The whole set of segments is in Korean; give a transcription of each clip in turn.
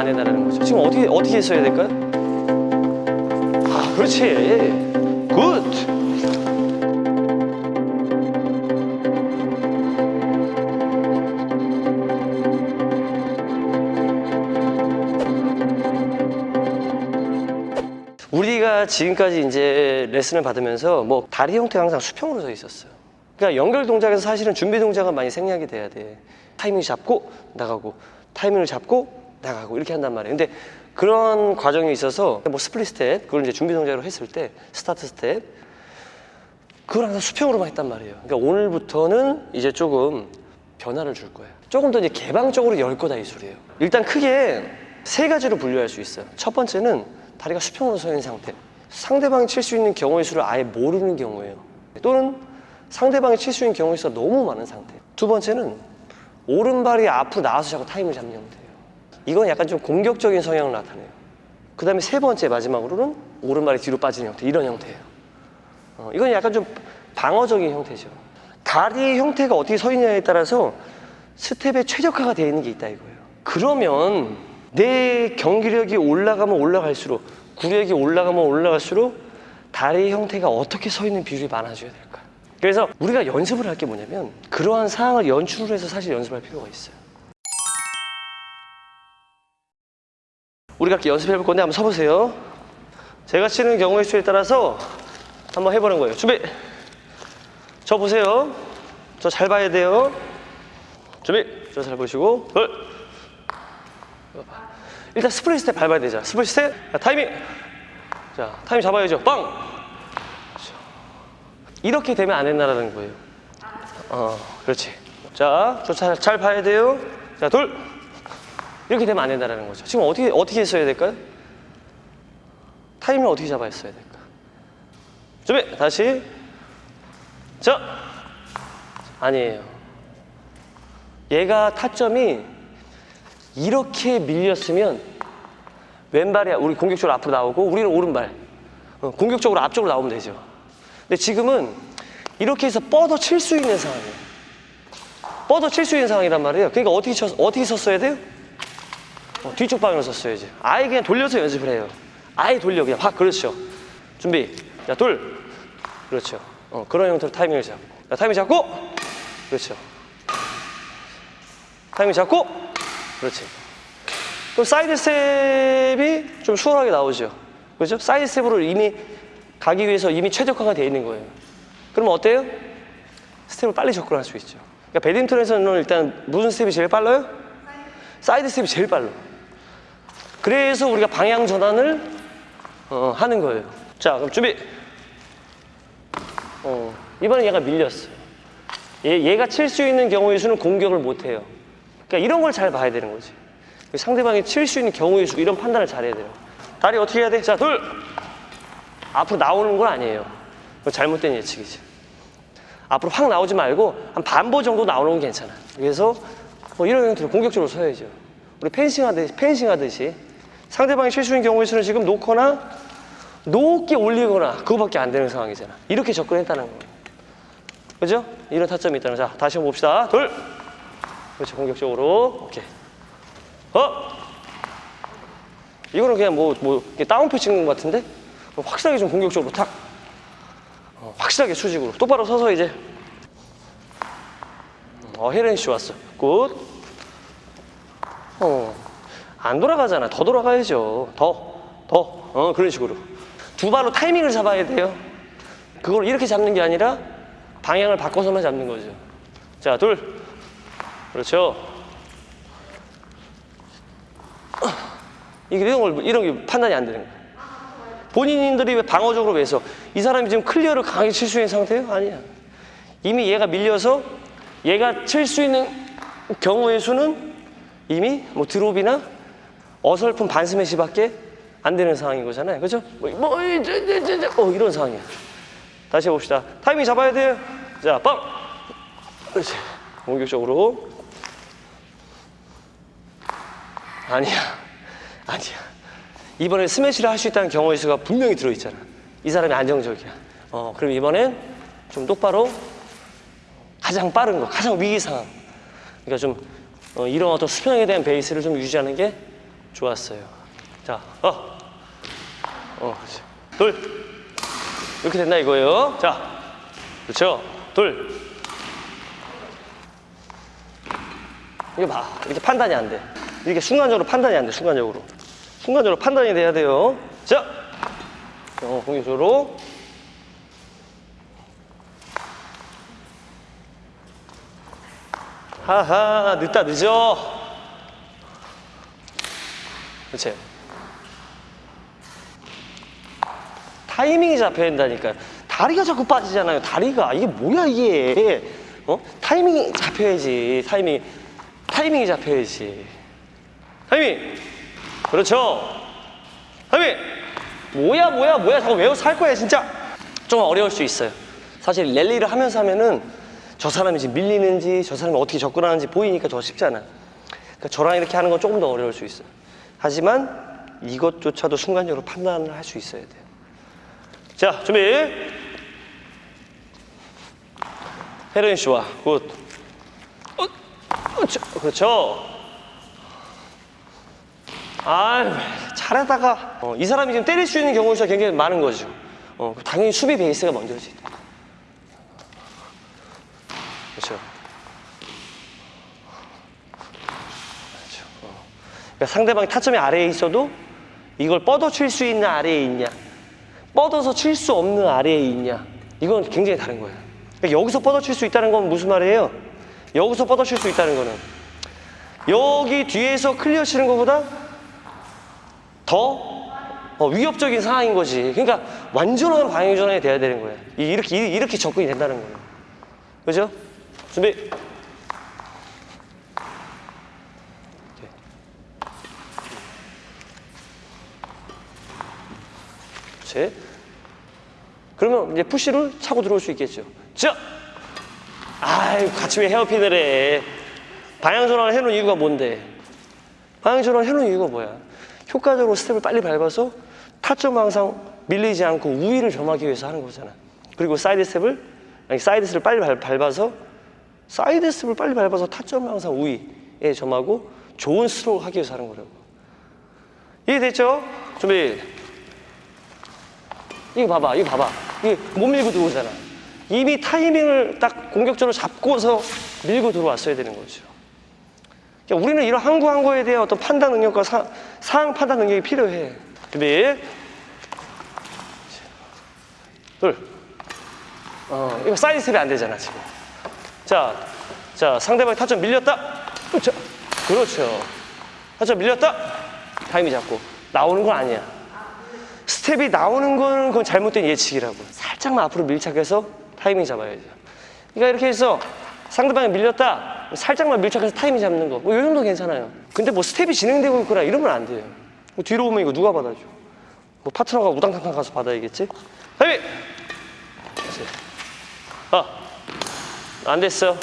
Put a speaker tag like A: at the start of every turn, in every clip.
A: 안 된다는 거죠. 지금 어떻게 어떻게 써야 될까요? 아, 그렇지. good. 우리가 지금까지 이제 레슨을 받으면서 뭐 다리 형태가 항상 수평으로 서 있었어요. 그러니까 연결 동작에서 사실은 준비 동작은 많이 생략이 돼야 돼. 타이밍 잡고 나가고 타이밍을 잡고 나가고 이렇게 한단 말이에요. 근데 그런 과정이 있어서 뭐 split step 그걸 이제 준비 동작으로 했을 때 스타트 스텝 그걸 항상 수평으로만 했단 말이에요. 그러니까 오늘부터는 이제 조금 변화를 줄 거예요. 조금 더 이제 개방적으로 열 거다 이 소리예요. 일단 크게 세 가지로 분류할 수 있어요. 첫 번째는 다리가 수평으로 서 있는 상태. 상대방이 칠 수 있는 경우의 수를 아예 모르는 경우예요. 또는 상대방이 칠 수 있는 경우의 수가 너무 많은 상태. 두 번째는 오른발이 앞으로 나와서 자꾸 타임을 잡는 형태예요. 이건 약간 좀 공격적인 성향을 나타내요. 그 다음에 세 번째 마지막으로는 오른발이 뒤로 빠지는 형태. 이런 형태예요. 어, 이건 약간 좀 방어적인 형태죠. 다리의 형태가 어떻게 서 있냐에 따라서 스텝에 최적화가 되어 있는 게 있다 이거예요. 그러면 내 경기력이 올라가면 올라갈수록 구력이 올라가면 올라갈수록 다리 형태가 어떻게 서 있는 비율이 많아져야 될까? 그래서 우리가 연습을 할 게 뭐냐면 그러한 상황을 연출을 해서 사실 연습할 필요가 있어요. 우리가 이렇게 연습해 볼 건데 한번 서보세요. 제가 치는 경우의 수에 따라서 한번 해보는 거예요. 준비. 저 보세요. 저 잘 봐야 돼요. 준비. 저 잘 보시고. 둘. 일단 split step 밟아야 되죠. split step. 자, 타이밍. 자, 타이밍 잡아야죠. 빵. 이렇게 되면 안 된다는 거예요. 어, 그렇지. 자, 저 잘 잘 봐야 돼요. 자, 둘. 이렇게 되면 안 된다는 거죠. 지금 어떻게 어떻게 써야 될까요? 타이밍을 어떻게 잡아야 써야 될까? 준비. 다시. 자. 아니에요. 얘가 타점이 이렇게 밀렸으면 왼발이 우리 공격적으로 앞으로 나오고 우리는 오른발 어, 공격적으로 앞쪽으로 나오면 되죠. 근데 지금은 이렇게 해서 뻗어 칠 수 있는 상황이에요. 뻗어 칠 수 있는 상황이란 말이에요. 그러니까 어떻게 쳤, 어떻게 섰어야 돼요? 어, 뒤쪽 방향으로 섰어야지. 아예 그냥 돌려서 연습을 해요. 아예 돌려 그냥 확 그렇죠. 준비. 자 둘. 그렇죠. 어, 그런 형태로 타이밍을 잡고. 자, 타이밍 잡고. 그렇죠. 타이밍 잡고. 그렇지. 그럼 사이드 스텝이 좀 수월하게 나오죠. 그렇죠? 사이드 스텝으로 이미 가기 위해서 이미 최적화가 되어 있는 거예요. 그러면 어때요? 스텝을 빨리 접근할 수 있죠. 그러니까 배드민턴에서는 일단 무슨 스텝이 제일 빨라요? 사이드 스텝이 제일 빨라. 그래서 우리가 방향 전환을 어, 하는 거예요. 자, 그럼 준비. 어, 이번엔 얘가 밀렸어요. 얘, 얘가 칠 수 있는 경우의 수는 공격을 못 해요. 그러니까 이런 걸 잘 봐야 되는 거지. 상대방이 칠 수 있는 경우의 수 이런 판단을 잘해야 돼요. 다리 어떻게 해야 돼? 자, 둘. 앞으로 나오는 건 아니에요. 잘못된 예측이지. 앞으로 확 나오지 말고 한 반보 정도 나오는 건 괜찮아. 그래서 뭐 이런 형태로 공격적으로 서야죠. 우리 펜싱 하듯이, 펜싱 하듯이 상대방이 실수인 경우의 수는 지금 놓거나 높게 올리거나 그거밖에 안 되는 상황이잖아. 이렇게 접근했다는 거예요. 그죠? 이런 타점이 있다는 거. 자, 다시 한번 봅시다. 둘. 그렇지, 공격적으로. 오케이. 어? 이거는 그냥 뭐, 뭐, 다운표 찍는 것 같은데? 확실하게 좀 공격적으로 탁. 어, 확실하게 수직으로. 똑바로 서서 이제. 어, 혜련이 씨 왔어. good. 어. 안 돌아가잖아. 더 돌아가야죠. 더. 더. 어, 그런 식으로. 두 발로 타이밍을 잡아야 돼요. 그걸 이렇게 잡는 게 아니라 방향을 바꿔서만 잡는 거죠. 자, 둘. 그렇죠. 이게 이런 걸 이런 게 판단이 안 되는 거예요. 본인들이 왜 방어적으로 왜서 이 사람이 지금 클리어를 강하게 칠 수 있는 상태예요? 아니야. 이미 얘가 밀려서 얘가 칠 수 있는 경우의 수는 이미 뭐 드롭이나 어설픈 반스매시밖에 안 되는 상황인 거잖아요. 그죠? 뭐, 뭐 저, 저, 저, 저, 어, 이런 상황이야. 다시 해봅시다. 타이밍 잡아야 돼요. 자, 빵! 그렇지. 공격적으로. 아니야. 아니야. 이번에 스매시를 할 수 있다는 경우의 수가 분명히 들어있잖아. 이 사람이 안정적이야. 어, 그럼 이번엔 좀 똑바로 가장 빠른 거, 가장 위기 상황. 그러니까 좀 어, 이런 어떤 수평에 대한 베이스를 좀 유지하는 게 좋았어요. 자, 어. 어, 그렇지. 둘. 이렇게 된다 이거예요. 자, 그렇죠. 둘. 이거 봐. 이렇게 판단이 안 돼. 이렇게 순간적으로 판단이 안 돼. 순간적으로. 순간적으로 판단이 돼야 돼요. 자, 어, 공격적으로. 하하, 늦다 늦어. 그렇지. 타이밍이 잡혀야 된다니까요. 다리가 자꾸 빠지잖아요. 다리가 이게 뭐야 이게? 어? 타이밍이 잡혀야지. 타이밍 타이밍이 잡혀야지. 타이밍. 그렇죠. 타이밍. 뭐야 뭐야 뭐야 자꾸 외워서 할 거야 진짜. 좀 어려울 수 있어요. 사실 랠리를 하면서 하면은 저 사람이 지금 밀리는지 저 사람이 어떻게 접근하는지 보이니까 더 쉽잖아. 그러니까 저랑 이렇게 하는 건 조금 더 어려울 수 있어요. 하지만 이것조차도 순간적으로 판단을 할 수 있어야 돼요. 자, 준비. 헤로인 씨와 good. 어, 그렇죠. 그렇죠. 아, 잘하다가 어, 이 사람이 지금 때릴 수 있는 경우가 굉장히 많은 거죠. 어, 당연히 수비 베이스가 먼저지. 그렇죠. 그렇죠. 어. 그러니까 상대방이 타점이 아래에 있어도 이걸 뻗어 칠 수 있는 아래에 있냐, 뻗어서 칠 수 없는 아래에 있냐, 이건 굉장히 다른 거예요. 그러니까 여기서 뻗어 칠 수 있다는 건 무슨 말이에요? 여기서 뻗어 칠 수 있다는 거는 여기 뒤에서 클리어 치는 것보다 더 어, 위협적인 상황인 거지. 그러니까 완전한 방향 전환이 돼야 되는 거예요. 이- 이렇게 이렇게 접근이 된다는 거예요. 그죠? 준비. 그렇지. 그러면 이제 푸시를 차고 들어올 수 있겠죠. 자! 아이 같이 왜 헤어핀을 해. 방향 전환을 해놓은 이유가 뭔데? 방향 전환을 해놓은 이유가 뭐야? 효과적으로 스텝을 빨리 밟아서 타점 항상 밀리지 않고 우위를 점하기 위해서 하는 거잖아. 그리고 사이드 스텝을, 아니 사이드 스텝을 빨리 밟- 밟아서 사이드 스텝을 빨리 밟아서 타점 항상 우위에 점하고 좋은 스트로크 하기 위해서 하는 거라고. 이해됐죠? 준비. 이거 봐봐, 이거 봐봐. 이게 못 밀고 들어오잖아. 이미 타이밍을 딱 공격적으로 잡고서 밀고 들어왔어야 되는 거죠. 그러니까 우리는 이런 한구한 구에 대한 어떤 판단 능력과 사, 상황 판단 능력이 필요해. 준비. 둘. 어, 이거 사이드 스텝이 안 되잖아, 지금. 자, 자, 상대방이 타점 밀렸다. 그렇죠. 그렇죠. 타점 밀렸다. 타이밍 잡고. 나오는 건 아니야. 스텝이 나오는 거는 그건 잘못된 예측이라고. 살짝만 앞으로 밀착해서 타이밍 잡아야죠. 그러니까 이렇게 해서 상대방이 밀렸다. 살짝만 밀착해서 타이밍 잡는 거. 뭐 이 정도 괜찮아요. 근데 뭐 스텝이 진행되고 있거나 이러면 안 돼요. 뭐 뒤로 오면 이거 누가 받아줘? 뭐 파트너가 우당탕탕 가서 받아야겠지? 타이밍! 아, 안 됐어.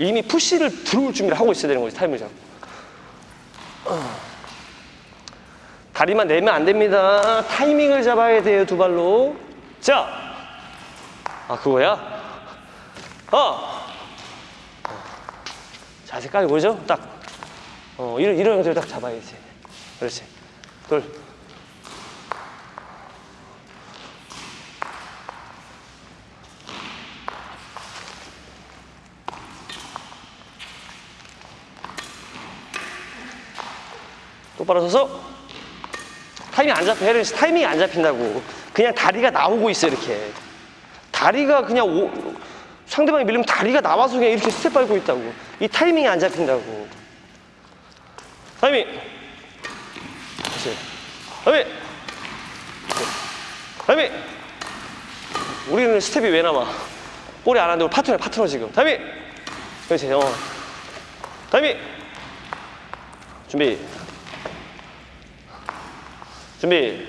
A: 이미 푸시를 들어올 준비를 하고 있어야 되는 거지 타이밍 잡고. 어. 다리만 내면 안 됩니다. 타이밍을 잡아야 돼요 두 발로. 자! 아 그거야? 어! 자세 깔고 보죠? 딱. 어, 이런, 이런 것들 딱 잡아야지. 그렇지. 둘 똑바로 서서 타이밍 안 잡혀 헤르 타이밍이 안 잡힌다고. 그냥 다리가 나오고 있어 이렇게. 다리가 그냥 오, 상대방이 밀리면 다리가 나와서 그냥 이렇게 스텝 밟고 있다고. 이 타이밍이 안 잡힌다고. 타이밍! 그렇지 타이밍! 타이밍! 우리는 스텝이 왜 남아? 볼이 안 하는데 우리 파트너 파트너 지금. 타이밍! 그렇지 어. 타이밍! 준비 준비.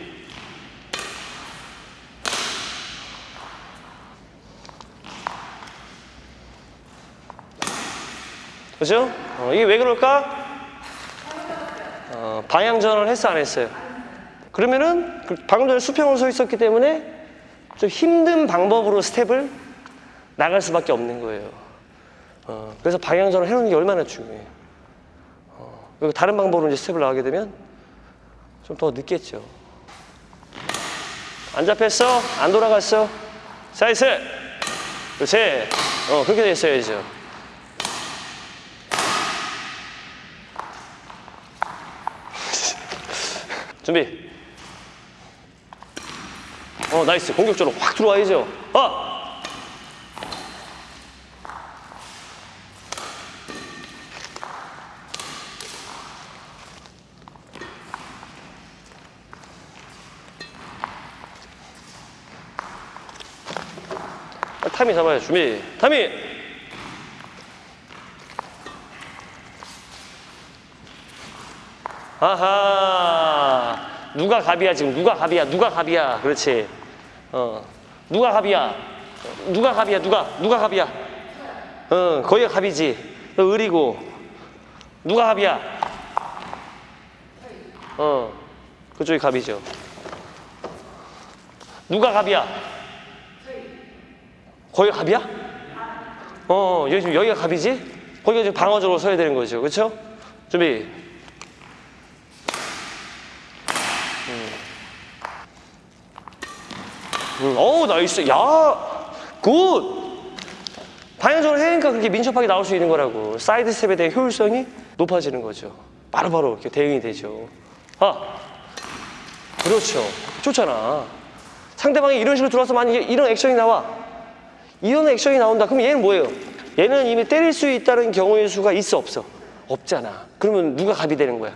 A: 그죠? 어, 이게 왜 그럴까? 어, 방향 전환을 했어 안 했어요? 그러면은 그 방금 전에 수평으로 서 있었기 때문에 좀 힘든 방법으로 스텝을 나갈 수밖에 없는 거예요. 어, 그래서 방향전을 해놓는 게 얼마나 중요해요. 어, 그리고 다른 방법으로 이제 스텝을 나가게 되면 좀 더 늦겠죠. 안 잡혔어? 안 돌아갔어? 사이드! 그렇지. 어, 그렇게 됐어야죠. 준비. 어, nice. 공격적으로 확 들어와야죠. 아! 아, 타이밍 잡아요. 준비. 타이밍! 아하. 누가 갑이야, 지금? 누가 갑이야? 누가 갑이야? 그렇지. 어. 누가 갑이야? 누가 갑이야? 누가? 누가 갑이야? 어, 거기가 갑이지. 너 을이고. 누가 갑이야? 어. 그쪽이 갑이죠. 누가 갑이야? 거기가 갑이야? 어, 여기 지금 여기가 갑이지? 거기가 지금 방어적으로 서야 되는 거죠. 그렇죠? 준비. 음, 어우 nice 야 good! 공격적으로 하니까 그렇게 민첩하게 나올 수 있는 거라고 사이드 스텝에 대한 효율성이 높아지는 거죠 바로바로 이렇게 대응이 되죠 아 그렇죠 좋잖아 상대방이 이런 식으로 들어와서 만약에 이런 액션이 나와 이런 액션이 나온다 그럼 얘는 뭐예요? 얘는 이미 때릴 수 있다는 경우의 수가 있어 없어? 없잖아 그러면 누가 갑이 되는 거야?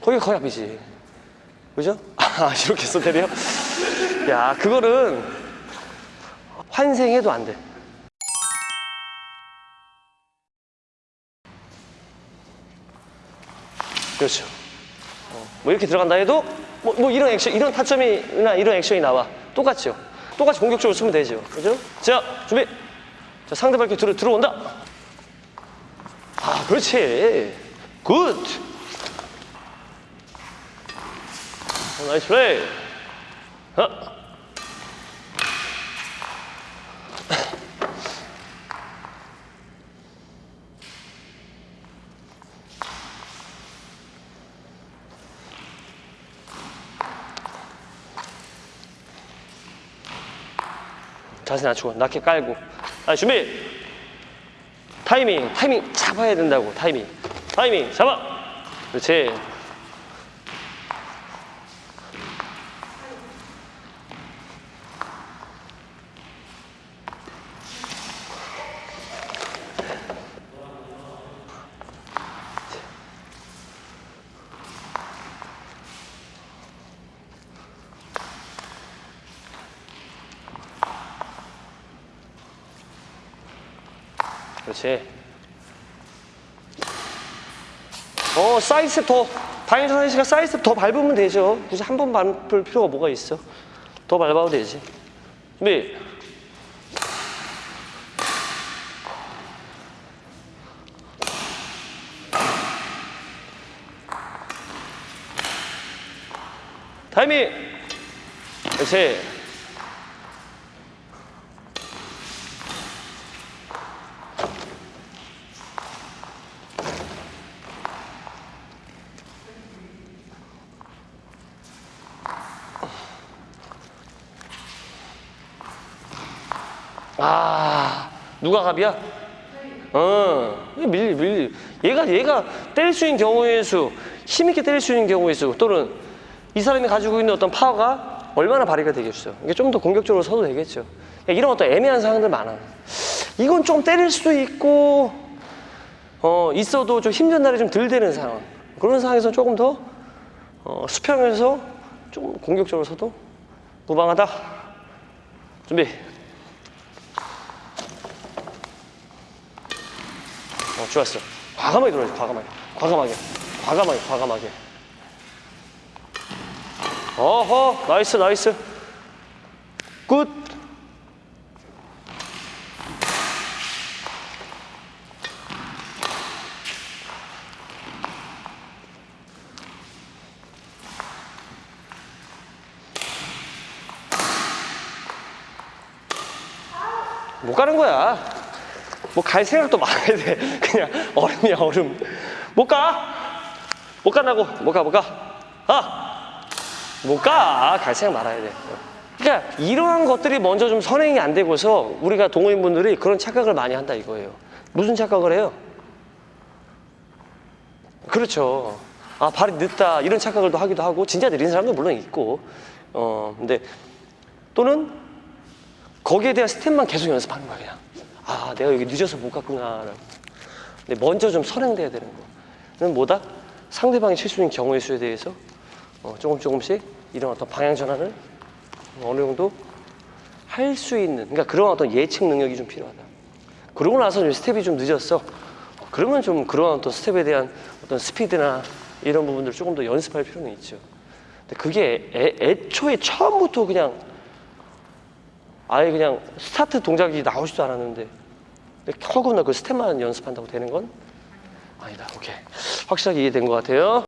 A: 거기가 거의 갑이지 그죠? 아 이렇게 해서 때려? 야 그거는 환생해도 안 돼. 그렇죠. 어, 뭐 이렇게 들어간다 해도 뭐, 뭐 이런 액션, 이런 타점이나 이런 액션이 나와 똑같죠. 똑같이 공격적으로 쓰면 되죠. 그죠? 자 준비. 자 상대방 이렇게 들어 들어온다. 아 그렇지. good. 어, nice play. 어. 자세 낮추고 낮게 깔고. 아 준비! 타이밍 타이밍 잡아야 된다고 타이밍. 타이밍 잡아! 그렇지. 어, 사이즈 더, 방향전 하시가 사이즈 더 밟으면 되죠. 굳이 한 번 밟을 필요가 뭐가 있어. 더 밟아도 되지. 준비. 타이밍. 그렇지. 아, 누가 갑이야? 어, 밀, 밀. 얘가, 얘가 때릴 수 있는 경우의 수, 힘있게 때릴 수 있는 경우의 수, 또는 이 사람이 가지고 있는 어떤 파워가 얼마나 발휘가 되겠어. 이게 좀 더 공격적으로 서도 되겠죠. 이런 어떤 애매한 상황들 많아. 이건 좀 때릴 수도 있고, 어, 있어도 좀 힘든 날이 좀 덜 되는 상황. 그런 상황에서 조금 더, 어, 수평에서 좀 공격적으로 서도 무방하다. 준비. 어, 좋았어. 과감하게 들어야지, 과감하게. 과감하게. 과감하게, 과감하게. 어허, nice, nice. good. 못 가는 거야. 뭐 갈 생각도 말아야 돼. 그냥 얼음이야 얼음. 못 가. 못 간다고. 못 가, 못 가. 아! 못 가. 갈 생각 말아야 돼. 그러니까 이러한 것들이 먼저 좀 선행이 안 되고서 우리가 동호인분들이 그런 착각을 많이 한다 이거예요. 무슨 착각을 해요? 그렇죠. 아, 발이 늦다. 이런 착각을 또 하기도 하고, 진짜 느린 사람도 물론 있고, 어, 근데 또는 거기에 대한 스텝만 계속 연습하는 거야, 그냥. 아, 내가 여기 늦어서 못 갔구나. 근데 먼저 좀 선행돼야 되는 거. 그는 뭐다? 상대방이 실수인 경우의 수에 대해서 어, 조금 조금씩 이런 어떤 방향 전환을 어느 정도 할 수 있는, 그러니까 그런 어떤 예측 능력이 좀 필요하다. 그러고 나서 좀 스텝이 좀 늦었어. 그러면 좀 그런 어떤 스텝에 대한 어떤 스피드나 이런 부분들을 조금 더 연습할 필요는 있죠. 근데 그게 애, 애초에 처음부터 그냥 아예 그냥 스타트 동작이 나오지도 않았는데 허구한 날 그 스텝만 연습한다고 되는 건 아니다. 오케이. 확실하게 이해된 것 같아요.